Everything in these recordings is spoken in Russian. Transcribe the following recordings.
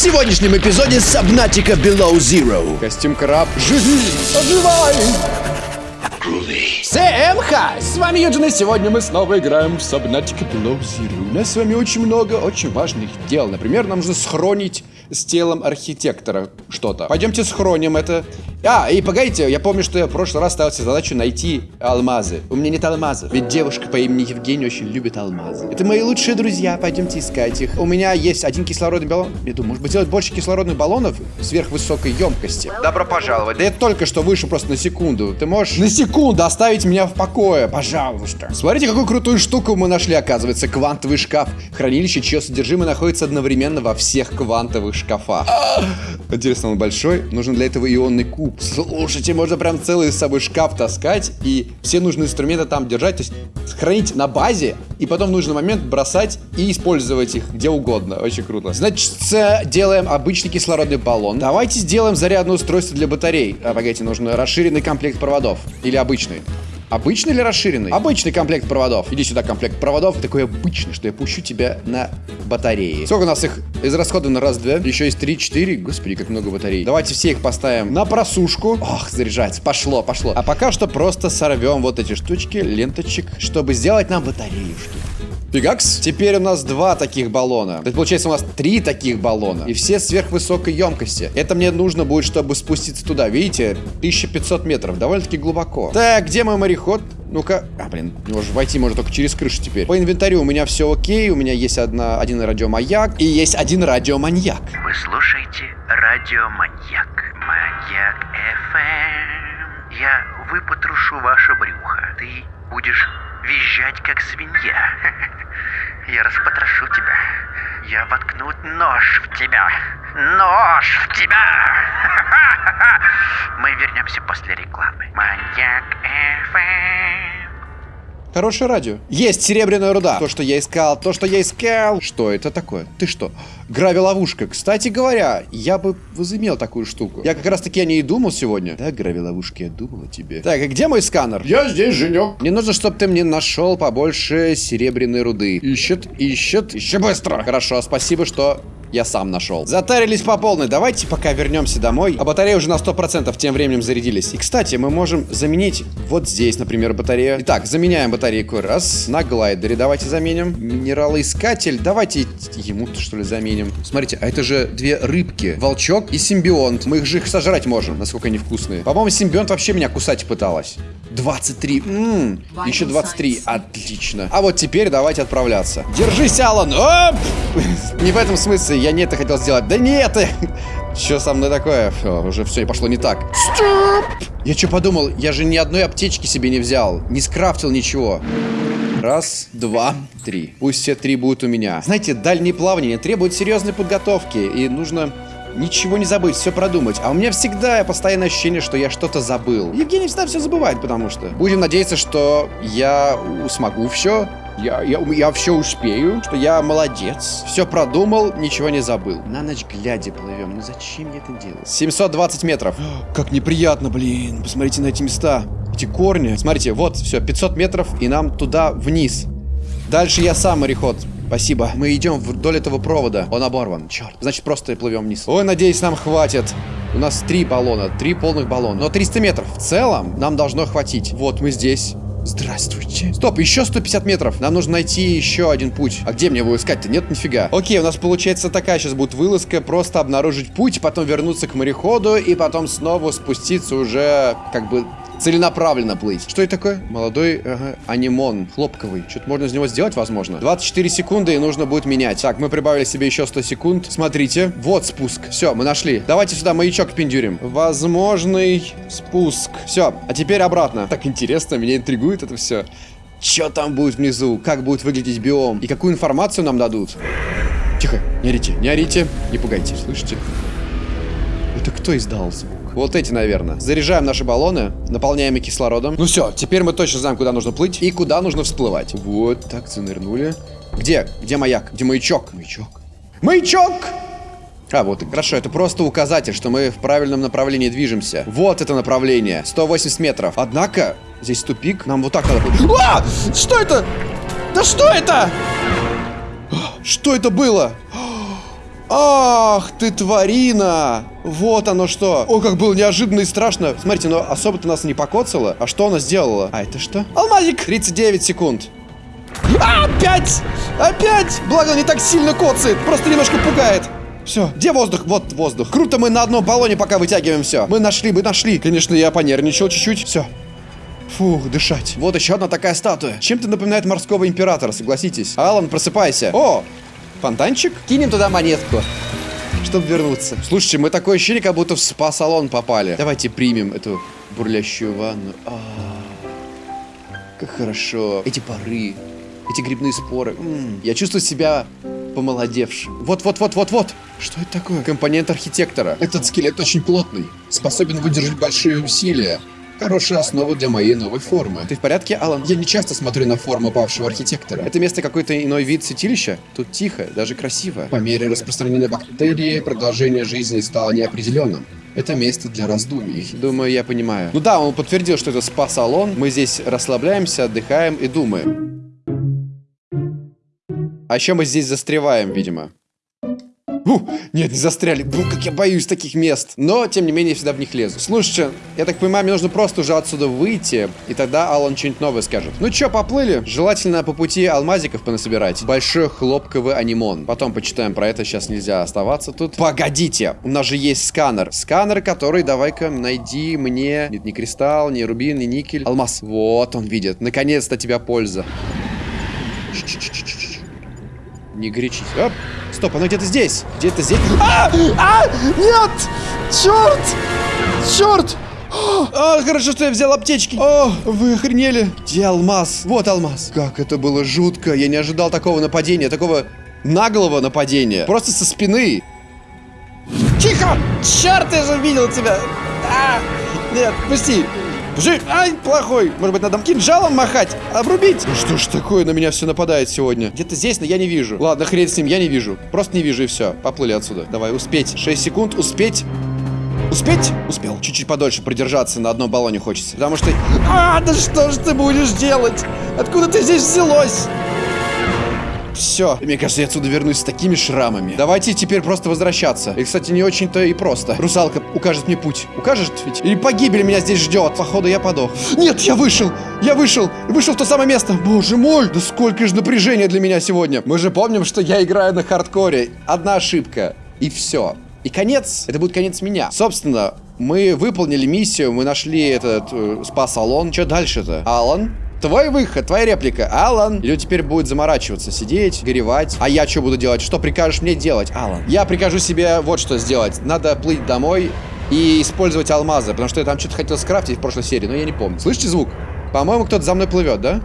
сегодняшнем эпизоде Subnautica Below Zero. Костюм краб. Живи, оживай! Всем хай! С вами Юджин, и сегодня мы снова играем в Subnautica Below Zero. У нас с вами очень много очень важных дел. Например, нам нужно схоронить с телом архитектора что-то. Пойдемте схороним это. А, и погодите, я помню, что я в прошлый раз ставил себе задачу найти алмазы. У меня нет алмазов. Ведь девушка по имени Евгения очень любит алмазы. Это мои лучшие друзья, пойдемте искать их. У меня есть один кислородный баллон. Я думаю, может быть, сделать больше кислородных баллонов сверхвысокой емкости. Добро пожаловать. Да я только что вышел просто на секунду. Ты можешь на секунду оставить меня в покое, пожалуйста. Смотрите, какую крутую штуку мы нашли, оказывается. Квантовый шкаф. Хранилище, чье содержимое находится одновременно во всех квантовых шкафах. Интересно, он большой? Нужен для этого ионный куб. Слушайте, можно прям целый с собой шкаф таскать и все нужные инструменты там держать, то есть хранить на базе и потом в нужный момент бросать и использовать их где угодно. Очень круто. Значит, делаем обычный кислородный баллон. Давайте сделаем зарядное устройство для батарей. А, погодите, нужен расширенный комплект проводов. Или обычный. Обычный или расширенный? Обычный комплект проводов. Иди сюда, комплект проводов. Такой обычный, что я пущу тебя на батареи. Сколько у нас их израсходовано? Раз, два. Еще есть три, четыре. Господи, как много батарей. Давайте все их поставим на просушку. Ох, заряжается. Пошло, пошло. А пока что просто сорвем вот эти штучки, ленточек, чтобы сделать нам батареюшки. Фигакс. Теперь у нас два таких баллона. Это получается у нас три таких баллона. И все сверхвысокой емкости. Это мне нужно будет, чтобы спуститься туда. Видите? 1500 метров. Довольно-таки глубоко. Так, где мой мореход? Ну-ка. А, блин, его же войти можно только через крышу теперь. По инвентарю у меня все окей. У меня есть одна, один радиомаяк. И есть один радиоманьяк. Вы слушаете радиоманьяк. Маньяк FM. Я выпотрошу ваше брюхо. Ты будешь визжать, как свинья. Я распотрошу тебя. Я воткну нож в тебя. Нож в тебя! Мы вернемся после рекламы. Маньяк FM. Хорошее радио. Есть серебряная руда. То, что я искал, то, что я искал. Что это такое? Ты что? Гравиловушка. Кстати говоря, я бы возымел такую штуку. Я как раз таки о ней и думал сегодня. Да, гравиловушка, я думал о тебе. Так, а где мой сканер? Я здесь, Женек. Мне нужно, чтобы ты мне нашел побольше серебряной руды. Ищет, ищет. Еще быстро. Хорошо, спасибо, что я сам нашел. Затарились по полной. Давайте пока вернемся домой. А батареи уже на 100% тем временем зарядились. И, кстати, мы можем заменить вот здесь, например, батарею. Итак, заменяем батарейку. Раз. На глайдере давайте заменим. Минералоискатель. Давайте ему-то, что ли, заменим. Смотрите, а это же две рыбки. Волчок и симбионт. Мы их же их сожрать можем, насколько они вкусные. По-моему, симбионт вообще меня кусать пыталась. 23. Ммм, еще 23. Отлично. А вот теперь давайте отправляться. Держись, Алан. Оп! Не в этом смысле. Я не это хотел сделать. Да нет! Что со мной такое? Фу, уже все пошло не так. Стоп! Я что подумал? Я же ни одной аптечки себе не взял. Не скрафтил ничего. Раз, два, три. Пусть все три будут у меня. Знаете, дальние плавания требуют серьезной подготовки. И нужно ничего не забыть, все продумать. А у меня всегда постоянное ощущение, что я что-то забыл. Евгений всегда все забывает, потому что. Будем надеяться, что я смогу все. Я, я, я все успею, что я молодец. Все продумал, ничего не забыл. На ночь глядя плывем. Ну зачем я это делаю? 720 метров. Как неприятно, блин. Посмотрите на эти места. Эти корни. Смотрите, вот, все, 500 метров, и нам туда вниз. Дальше я сам мореход. Спасибо. Мы идем вдоль этого провода. Он оборван. Черт. Значит, просто плывем вниз. Ой, надеюсь, нам хватит. У нас три баллона, три полных баллона. Но 300 метров в целом нам должно хватить. Вот мы здесь. Здравствуйте. Стоп, еще 150 метров. Нам нужно найти еще один путь. А где мне его искать-то? Нет, нифига. Окей, у нас получается такая сейчас будет вылазка. Просто обнаружить путь, потом вернуться к мореходу и потом снова спуститься уже как бы целенаправленно плыть. Что это такое? Молодой ага, анимон, хлопковый. Что-то можно из него сделать, возможно. 24 секунды и нужно будет менять. Так, мы прибавили себе еще 100 секунд. Смотрите, вот спуск. Все, мы нашли. Давайте сюда маячок пиндюрим. Возможный спуск. Все, а теперь обратно. Так интересно, меня интригует это все. Что там будет внизу? Как будет выглядеть биом? И какую информацию нам дадут? Тихо, не орите, не орите, не пугайте, слышите? Это кто издал звук? Вот эти, наверное. Заряжаем наши баллоны, наполняем их кислородом. Ну все, теперь мы точно знаем, куда нужно плыть и куда нужно всплывать. Вот, так, занырнули. Где? Где маяк? Где маячок? Маячок. Маячок! А, вот, хорошо, это просто указатель, что мы в правильном направлении движемся. Вот это направление, 180 метров. Однако, здесь тупик, нам вот так надо... А! Что это? Да что это? Что это было? Ах ты тварина! Вот оно что. О, как было неожиданно и страшно. Смотрите, но особо-то нас не покоцало. А что она сделала? А это что? Алмазик! 39 секунд. А, опять! Опять! Благо, не так сильно коцает. Просто немножко пугает. Все, где воздух? Вот воздух. Круто, мы на одном баллоне пока вытягиваем все. Мы нашли, мы нашли. Конечно, я понервничал чуть-чуть. Все. Фух, дышать. Вот еще одна такая статуя. Чем-то напоминает морского императора, согласитесь. Алан, просыпайся. О, фонтанчик? Кинем туда монетку. Чтобы вернуться. Слушайте, мы такое ощущение, как будто в спа-салон попали. Давайте примем эту бурлящую ванну. А, как хорошо. Эти пары. Эти грибные споры. М, Я чувствую себя помолодевшим. Вот-вот-вот-вот-вот. Что это такое? Компонент архитектора. Этот скелет очень плотный, способен выдержать большие усилия. Хорошая основа для моей новой формы. Ты в порядке, Алан? Я не часто смотрю на форму павшего архитектора. Это место какой-то иной вид святилища? Тут тихо, даже красиво. По мере распространения бактерий, продолжение жизни стало неопределенным. Это место для раздумий. Думаю, я понимаю. Ну да, он подтвердил, что это спа-салон. Мы здесь расслабляемся, отдыхаем и думаем. А еще мы здесь застреваем, видимо. Фу, нет, не застряли. Бу, как я боюсь таких мест. Но, тем не менее, я всегда в них лезу. Слушайте, я так понимаю, мне нужно просто уже отсюда выйти, и тогда Алан что-нибудь новое скажет. Ну чё, поплыли? Желательно по пути алмазиков понасобирать. Большой хлопковый анимон. Потом почитаем про это, сейчас нельзя оставаться тут. Погодите, у нас же есть сканер. Сканер, который, давай-ка, найди мне... Нет, не кристалл, не рубин, не никель. Алмаз. Вот он видит. Наконец-то тебя польза. Не горячись. Оп. Стоп, оно где-то здесь. Где-то здесь. А! А! Нет! Черт! Черт! А, хорошо, что я взял аптечки. О, вы охренели. Где алмаз? Вот алмаз. Как это было жутко. Я не ожидал такого нападения, такого наглого нападения. Просто со спины. Тихо! Черт, я же видел тебя. А! Нет, пусти. Пусти. Ай, плохой. Может быть, надо кинжалом махать? Обрубить? Ну что ж такое, на меня все нападает сегодня. Где-то здесь, но я не вижу. Ладно, хрен с ним, я не вижу. Просто не вижу и все. Поплыли отсюда. Давай, успеть. 6 секунд, успеть. Успеть? Успел. Чуть-чуть подольше продержаться на одном баллоне хочется. Потому что... А, да что ж ты будешь делать? Откуда ты здесь взялось? Все. Мне кажется, я отсюда вернусь с такими шрамами. Давайте теперь просто возвращаться. И, кстати, не очень-то и просто. Русалка укажет мне путь. Укажет ведь? Или погибель меня здесь ждет. Походу, я подох. Нет, я вышел. Я вышел. Вышел в то самое место. Боже мой. Да сколько же напряжения для меня сегодня. Мы же помним, что я играю на хардкоре. Одна ошибка. И все. И конец. Это будет конец меня. Собственно, мы выполнили миссию. Мы нашли этот э, спа-салон. Что дальше-то? Алан? Твой выход, твоя реплика, Алан. Или теперь будет заморачиваться, сидеть, горевать. А я что буду делать? Что прикажешь мне делать, Алан? Я прикажу себе вот что сделать. Надо плыть домой и использовать алмазы, потому что я там что-то хотел скрафтить в прошлой серии, но я не помню. Слышите звук? По-моему, кто-то за мной плывет, да?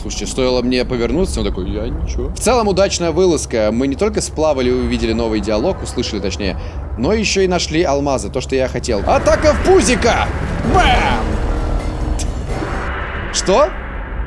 Слушайте, стоило мне повернуться, он такой, я ничего. В целом, удачная вылазка. Мы не только сплавали и увидели новый диалог, услышали точнее, но еще и нашли алмазы, то, что я хотел. Атака в пузика! Бам! Что?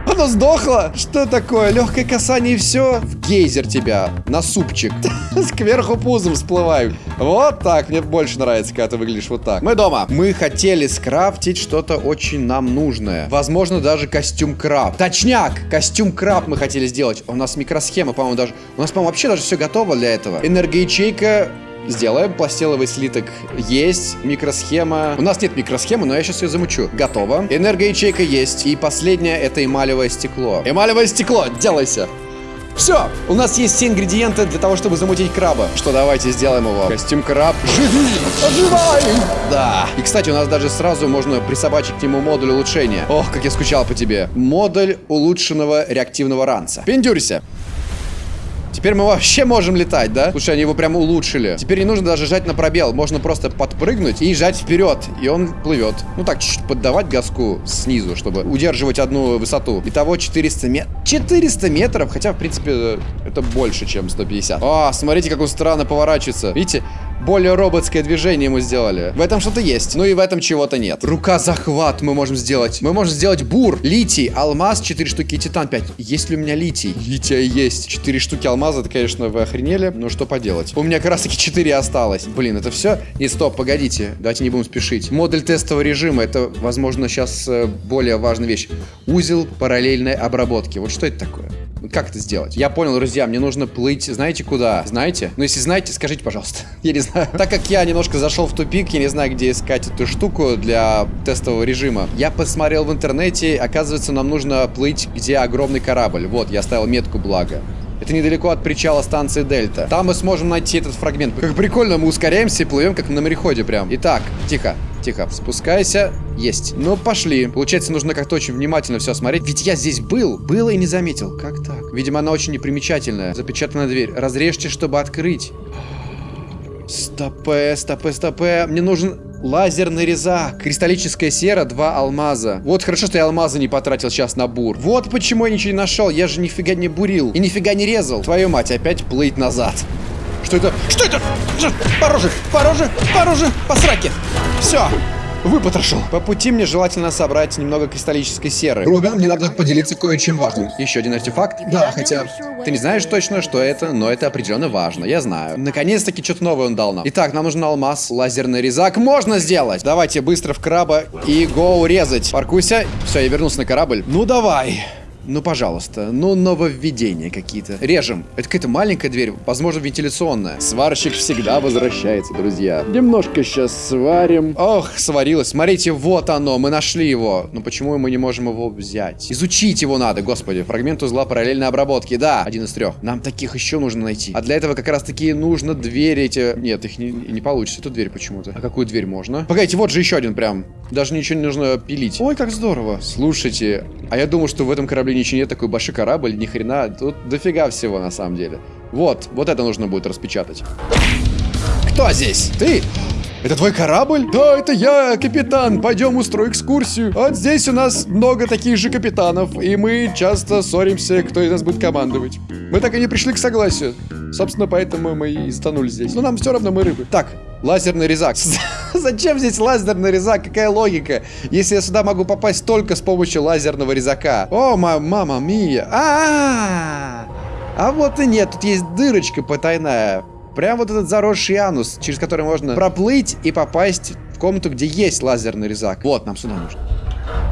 Оно сдохло? Что такое? Легкое касание и все? В гейзер тебя. На супчик. Кверху пузом всплываю. Вот так. Мне больше нравится, когда ты выглядишь вот так. Мы дома. Мы хотели скрафтить что-то очень нам нужное. Возможно, даже костюм краб. Точняк! Костюм краб мы хотели сделать. У нас микросхема, по-моему, даже... У нас, по-моему, вообще даже все готово для этого. Энергоячейка Сделаем. Пластиловый слиток есть. Микросхема. У нас нет микросхемы, но я сейчас ее замучу. Готово. Энергоячейка есть. И последнее это эмалевое стекло. Эмалевое стекло, делайся. Все, у нас есть все ингредиенты для того, чтобы замутить краба. Что, давайте сделаем его. Костюм краб. Живи! Оживай! Да. И, кстати, у нас даже сразу можно присобачить к нему модуль улучшения. Ох, как я скучал по тебе. Модуль улучшенного реактивного ранца. Пиндюрься. Теперь мы вообще можем летать, да? Слушай, они его прям улучшили. Теперь не нужно даже жать на пробел. Можно просто подпрыгнуть и жать вперед. И он плывет. Ну так, чуть-чуть поддавать газку снизу, чтобы удерживать одну высоту. Итого 400 метров. 400 метров? Хотя, в принципе, это больше, чем 150. А, смотрите, как он странно поворачивается. Видите? Более роботское движение ему сделали. В этом что-то есть. Ну и в этом чего-то нет. Рука захват мы можем сделать. Мы можем сделать бур, литий, алмаз 4 штуки и титан 5. Есть ли у меня литий? Лития есть. 4 штуки алмаза, это, конечно, вы охренели. Но что поделать. У меня как раз таки 4 осталось. Блин, это все? Нет, стоп, погодите. Давайте не будем спешить. Модуль тестового режима. Это, возможно, сейчас э, более важная вещь. Узел параллельной обработки. Вот что это такое? Как это сделать? Я понял, друзья, мне нужно плыть, знаете куда? Знаете? Ну, если знаете, скажите, пожалуйста. Я не знаю. Так как я немножко зашел в тупик, я не знаю, где искать эту штуку для тестового режима. Я посмотрел в интернете, оказывается, нам нужно плыть, где огромный корабль. Вот, я ставил метку, благо. Это недалеко от причала станции Дельта. Там мы сможем найти этот фрагмент. Как прикольно, мы ускоряемся и плывем, как на мореходе прям. Итак, тихо, тихо, спускайся. Есть. Ну, пошли. Получается, нужно как-то очень внимательно все смотреть. Ведь я здесь был. Был и не заметил. Как так? Видимо, она очень непримечательная. Запечатанная дверь. Разрежьте, чтобы открыть. Стопе, стопе, стопе. Мне нужен лазерный резак. Кристаллическая сера, два алмаза. Вот хорошо, что я алмазы не потратил сейчас на бур. Вот почему я ничего не нашел. Я же нифига не бурил. И нифига не резал. Твою мать, опять плыть назад. Что это? Что это? Пороже, пороже, пороже, по. Все. Выпотрошил. По пути мне желательно собрать немного кристаллической серы. Рубен, мне надо поделиться кое-чем важным. Еще один артефакт? Да, хотя... Ты не знаешь точно, что это, но это определенно важно, я знаю. Наконец-таки что-то новое он дал нам. Итак, нам нужен алмаз, лазерный резак. Можно сделать! Давайте быстро в краба и гоу резать. Паркуйся. Все, я вернулся на корабль. Ну давай. Ну, пожалуйста. Ну, нововведения какие-то. Режем. Это какая-то маленькая дверь, возможно, вентиляционная. Сварщик всегда возвращается, друзья. Немножко сейчас сварим. Ох, сварилось. Смотрите, вот оно. Мы нашли его. Но почему мы не можем его взять? Изучить его надо, господи. Фрагмент узла параллельной обработки. Да, один из трех. Нам таких еще нужно найти. А для этого как раз таки нужно двери эти... Нет, их не, не получится. Эту дверь почему-то. А какую дверь можно? Погодите, вот же еще один прям. Даже ничего не нужно пилить. Ой, как здорово. Слушайте, а я думал, что в этом корабле ничего нет, такой большой корабль, ни хрена. Тут дофига всего на самом деле. Вот, вот это нужно будет распечатать. Кто здесь? Ты? Это твой корабль? Да, это я, капитан. Пойдем устрою экскурсию. Вот здесь у нас много таких же капитанов, и мы часто ссоримся, кто из нас будет командовать. Мы так и не пришли к согласию. Собственно, поэтому мы и станули здесь. Но нам все равно мы рыбы. Так, лазерный резак. Зачем здесь лазерный резак? Какая логика? Если я сюда могу попасть только с помощью лазерного резака. О, ма мама мия. А, -а, а, а вот и нет, тут есть дырочка потайная. Прям вот этот заросший анус, через который можно проплыть и попасть в комнату, где есть лазерный резак. Вот, нам сюда нужно.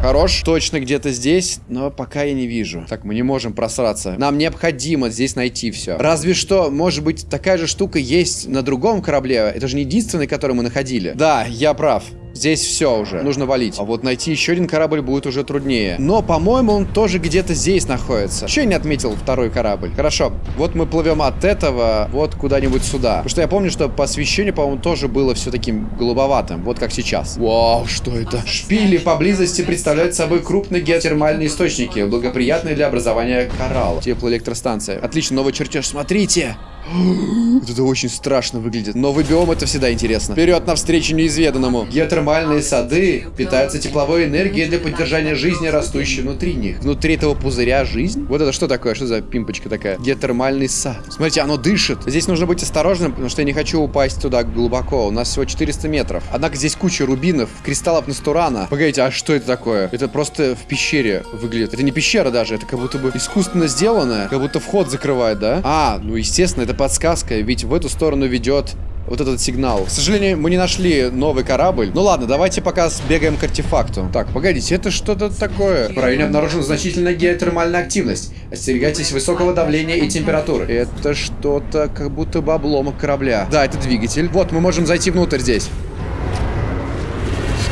Хорош. Точно где-то здесь, но пока я не вижу. Так, мы не можем просраться. Нам необходимо здесь найти все. Разве что, может быть, такая же штука есть на другом корабле. Это же не единственный, который мы находили. Да, я прав. Здесь все уже. Нужно валить. А вот найти еще один корабль будет уже труднее. Но, по-моему, он тоже где-то здесь находится. Еще я не отметил второй корабль. Хорошо. Вот мы плывем от этого вот куда-нибудь сюда. Потому что я помню, что по освещению, по-моему, тоже было все таким голубоватым. Вот как сейчас. Вау, что это? Шпили поблизости представляют собой крупные геотермальные источники, благоприятные для образования коралла. Теплоэлектростанция. Отлично, новый чертеж. Смотрите! Это очень страшно выглядит. Новый биом это всегда интересно. Вперед навстречу неизведанному. Геотермальные сады питаются тепловой энергией для поддержания жизни, растущей внутри них. Внутри этого пузыря жизнь? Вот это что такое? Что за пимпочка такая? Геотермальный сад. Смотрите, оно дышит. Здесь нужно быть осторожным, потому что я не хочу упасть туда глубоко. У нас всего 400 метров. Однако здесь куча рубинов, кристаллов Настурана. Погодите, а что это такое? Это просто в пещере выглядит. Это не пещера даже, это как будто бы искусственно сделанное. Как будто вход закрывает, да? А, ну естественно, это подсказка, ведь в эту сторону ведет вот этот сигнал. К сожалению, мы не нашли новый корабль. Ну ладно, давайте пока сбегаем к артефакту. Так, погодите, это что-то такое. В районе обнаружена значительная геотермальная активность. Остерегайтесь высокого давления и температуры. Это что-то как будто бы обломок корабля. Да, это двигатель. Вот, мы можем зайти внутрь здесь.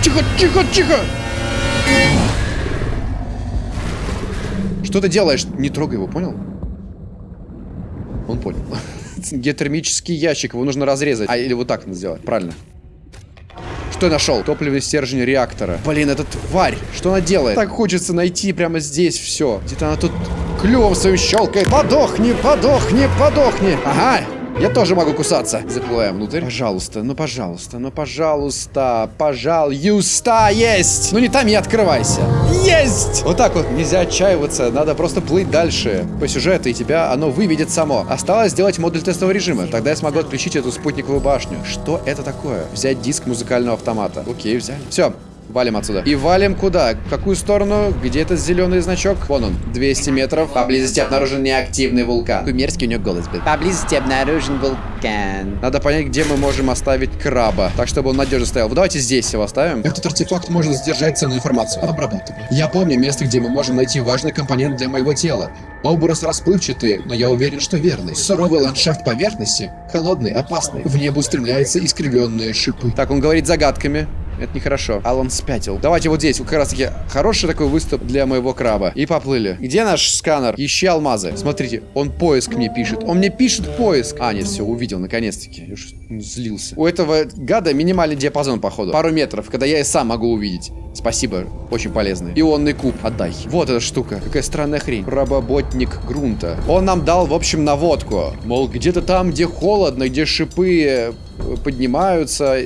Тихо, тихо, тихо! Что ты делаешь? Не трогай его, понял? Он понял. Геотермический ящик, его нужно разрезать. А, или вот так надо сделать, правильно. Что я нашел? Топливный стержень реактора. Блин, это тварь. Что она делает? Так хочется найти прямо здесь все. Где-то она тут клювом своим щелкает. Подохни, подохни, подохни. Ага, я тоже могу кусаться. Заплываем внутрь. Пожалуйста, ну пожалуйста, ну пожалуйста, пожалуйста, есть. Ну не там и открывайся. Есть! Вот так вот, нельзя отчаиваться, надо просто плыть дальше по сюжету, и тебя оно выведет само. Осталось сделать модуль тестового режима, тогда я смогу отключить эту спутниковую башню. Что это такое? Взять диск музыкального автомата. Окей, взяли. Все, Валим отсюда. И валим куда? В какую сторону? Где этот зеленый значок? Вон он. 200 метров. Поблизости обнаружен неактивный вулкан. Какой мерзкий у него голос был. Поблизости обнаружен вулкан. Надо понять, где мы можем оставить краба. Так, чтобы он надежно стоял. Вот давайте здесь его оставим. Этот артефакт может сдержать ценную информацию. Обрабатывай. Я помню место, где мы можем найти важный компонент для моего тела. Образ расплывчатый, но я уверен, что верный. Суровый ландшафт поверхности, холодный, опасный. В небо устремляются искривленные шипы. Так, он говорит загадками. Это нехорошо. Алан спятил. Давайте вот здесь. Как раз таки хороший такой выступ для моего краба. И поплыли. Где наш сканер? Ищи алмазы. Смотрите, он поиск мне пишет. Он мне пишет поиск. А, нет, все, увидел, наконец-таки. Уж злился. У этого гада минимальный диапазон, походу. Пару метров, когда я и сам могу увидеть. Спасибо, очень полезный. Ионный куб, отдай. Вот эта штука. Какая странная хрень. Работник грунта. Он нам дал, в общем, наводку. Мол, где-то там, где холодно, где шипы поднимаются,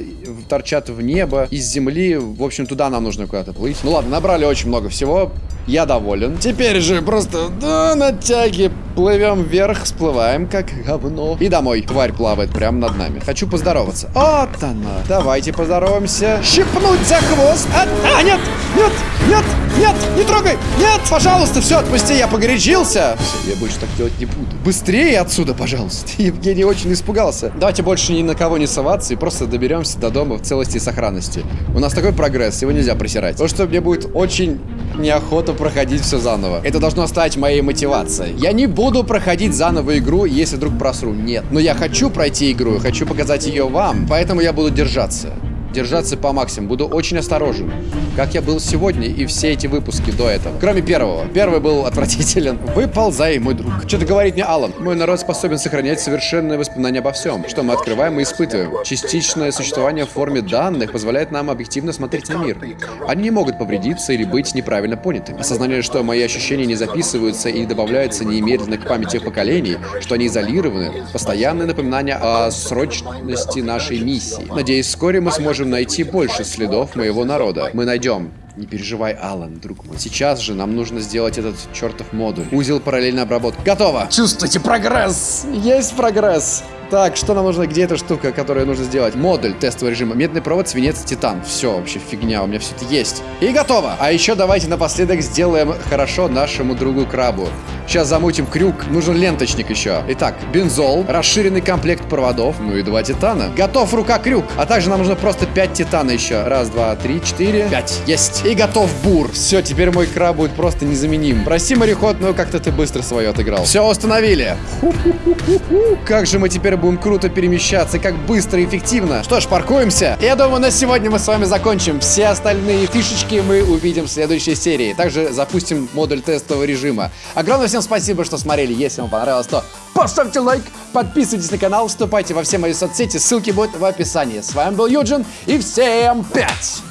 торчат в небо, из земли. В общем, туда нам нужно куда-то плыть. Ну ладно, набрали очень много всего. Я доволен. Теперь же просто да, на тяге плывем вверх, всплываем как говно. И домой. Тварь плавает прямо над нами. Хочу поздороваться. Вот она. Давайте поздороваемся. Щипнуть за хвост. А, а нет, нет, нет, нет, не трогай. Нет, пожалуйста, все, отпусти, я погорячился. Все, я больше так делать не буду. Быстрее отсюда, пожалуйста. Евгений очень испугался. Давайте больше ни на кого не соваться и просто доберемся до дома в целости и сохранности. У нас такой прогресс, его нельзя просирать. То, что мне будет очень неохота проходить все заново. Это должно стать моей мотивацией. Я не буду проходить заново игру, если вдруг просру. Нет. Но я хочу пройти игру, хочу показать ее вам, поэтому я буду держаться держаться по максимуму. Буду очень осторожен. Как я был сегодня и все эти выпуски до этого. Кроме первого. Первый был отвратителен. Выползай, мой друг. Что-то говорит мне Алан. Мой народ способен сохранять совершенное воспоминание обо всем, что мы открываем и испытываем. Частичное существование в форме данных позволяет нам объективно смотреть на мир. Они не могут повредиться или быть неправильно понятыми. Осознание, что мои ощущения не записываются и не добавляются немедленно к памяти поколений, что они изолированы, постоянное напоминание о срочности нашей миссии. Надеюсь, вскоре мы сможем можем найти больше следов моего народа. Мы найдем. Не переживай, Алан, друг мой. Сейчас же нам нужно сделать этот чертов модуль. Узел параллельной обработки. Готово! Чувствуйте прогресс! Есть прогресс! Так, что нам нужно? Где эта штука, которую нужно сделать? Модуль тестового режима. Медный провод, свинец, титан. Все, вообще фигня, у меня все это есть. И готово! А еще давайте напоследок сделаем хорошо нашему другу крабу. Сейчас замутим крюк. Нужен ленточник еще. Итак, бензол, расширенный комплект проводов, ну и два титана. Готов рука-крюк. А также нам нужно просто 5 титана еще. Раз, два, три, четыре, пять. Есть. И готов бур. Все, теперь мой краб будет просто незаменим. Прости, мореход, но как-то ты быстро свое отыграл. Все установили. Как же мы теперь будем круто перемещаться, как быстро и эффективно. Что ж, паркуемся. Я думаю, на сегодня мы с вами закончим. Все остальные фишечки мы увидим в следующей серии. Также запустим модуль тестового режима. Огромное всем спасибо, что смотрели. Если вам понравилось, то поставьте лайк, подписывайтесь на канал, вступайте во все мои соцсети. Ссылки будут в описании. С вами был Юджин и всем пять!